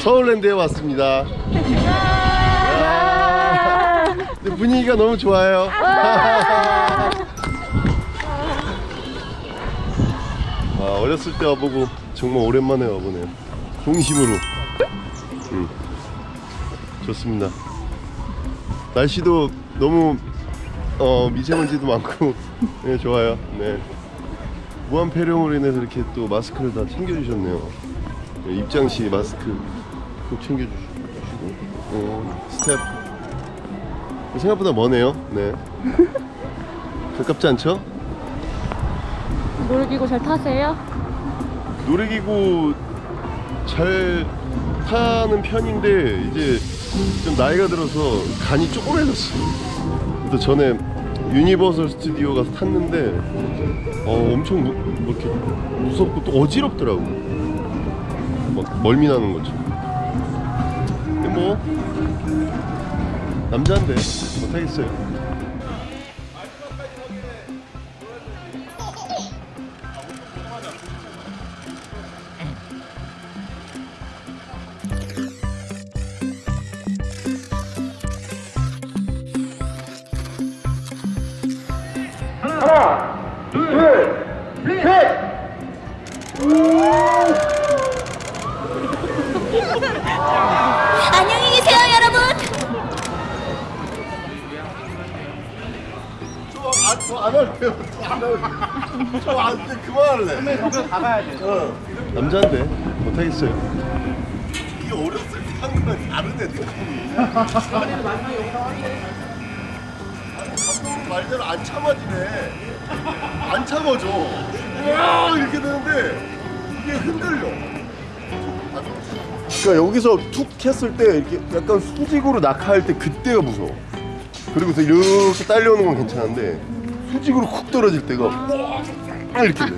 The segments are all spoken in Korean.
서울랜드에 왔습니다. 분위기가 너무 좋아요. 아, 어렸을 때 와보고 정말 오랜만에 와보네요. 동심으로. 음, 좋습니다. 날씨도 너무 어, 미세먼지도 많고 네, 좋아요. 네. 무한 폐렴으로 인해서 이렇게 또 마스크를 다 챙겨주셨네요. 네, 입장 시 마스크 꼭 챙겨주시고 어, 스텝 생각보다 머네요. 네. 가깝지 않죠? 놀이기구 잘 타세요? 놀이기구 잘 타는 편인데 이제 좀 나이가 들어서 간이 조그매졌어요. 또 전에 유니버설 스튜디오 가서 탔는데 어 엄청 무, 뭐 이렇게 무섭고 또 어지럽더라고. 막 멀미 나는 거죠. 근데 뭐 남자인데 못하겠어요. 안녕히 계세요, 여러분. 저안 할래요. 저안 돼. 그만할래. 이거 가봐야 돼. 어. 남자인데 못하겠어요. 이게 어렸을 때 한 거랑 느낌이. 감독 말대로 안 참아지네. 안 참아져. 와 이렇게 되는데 이게 흔들려. 그러니까 여기서 툭 했을 때 이렇게 약간 수직으로 낙하할 때 그때가 무서워. 그리고서 이렇게 딸려오는 건 괜찮은데 수직으로 쿡 떨어질 때가 와 이렇게 돼.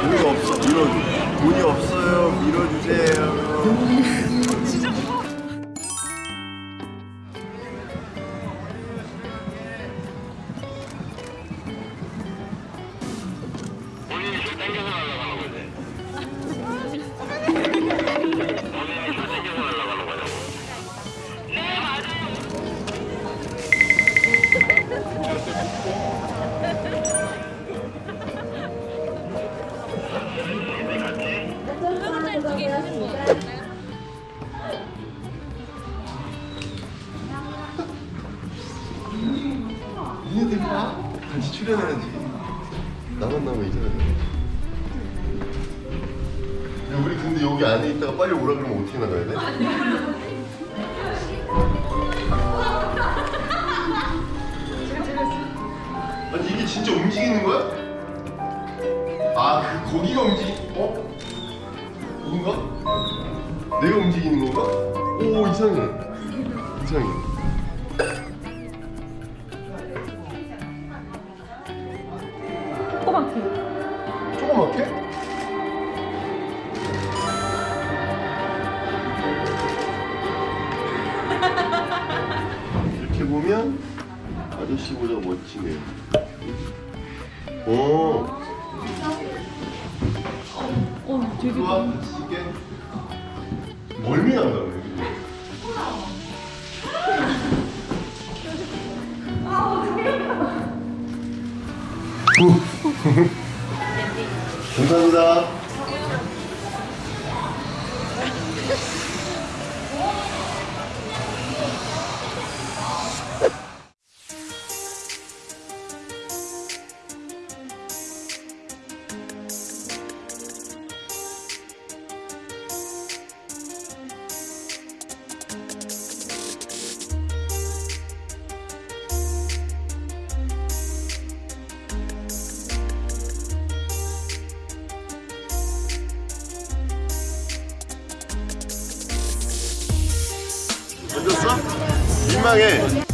돈이 없어 밀어줘 돈이 없어요 니네들 봐 같이 출연해야지. 나만 나오면 이상하잖아 야 우리 근데 여기 안에 있다가 빨리 오라 그러면 어떻게 나가야 돼? 아니 이게 진짜 움직이는 거야? 아 그 거기가 움직이 어? 이건가? 내가 움직이는 건가? 오 이상해 이상해. 조그맣게? 이렇게 보면 아저씨보다 멋지네요. 오, 어, 되게 좋아, 이게 멀미 난다. 감사합니다. 던졌어? 민망해.